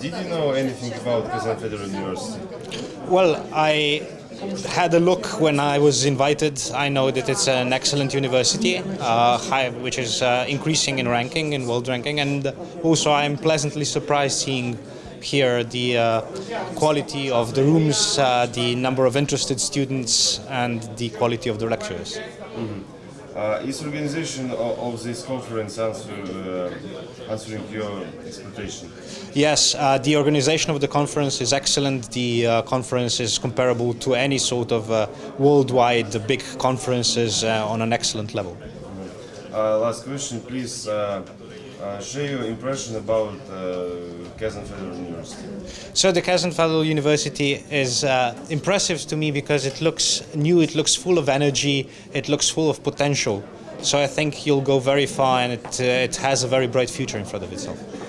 Did you know anything about Kazan Federal University? Well, I had a look when I was invited. I know that it's an excellent university, uh, high, which is uh, increasing in ranking, in world ranking, and also I'm pleasantly surprised seeing here the uh, quality of the rooms, uh, the number of interested students, and the quality of the lectures. Mm -hmm. Uh, is organization of, of this conference answer, uh, answering your expectation? Yes, uh, the organization of the conference is excellent. The uh, conference is comparable to any sort of uh, worldwide big conferences uh, on an excellent level. Uh, last question, please uh, uh, share your impression about uh, Kazan Federal University. So the Kazan Federal University is uh, impressive to me because it looks new, it looks full of energy, it looks full of potential. So I think you'll go very far and it, uh, it has a very bright future in front of itself.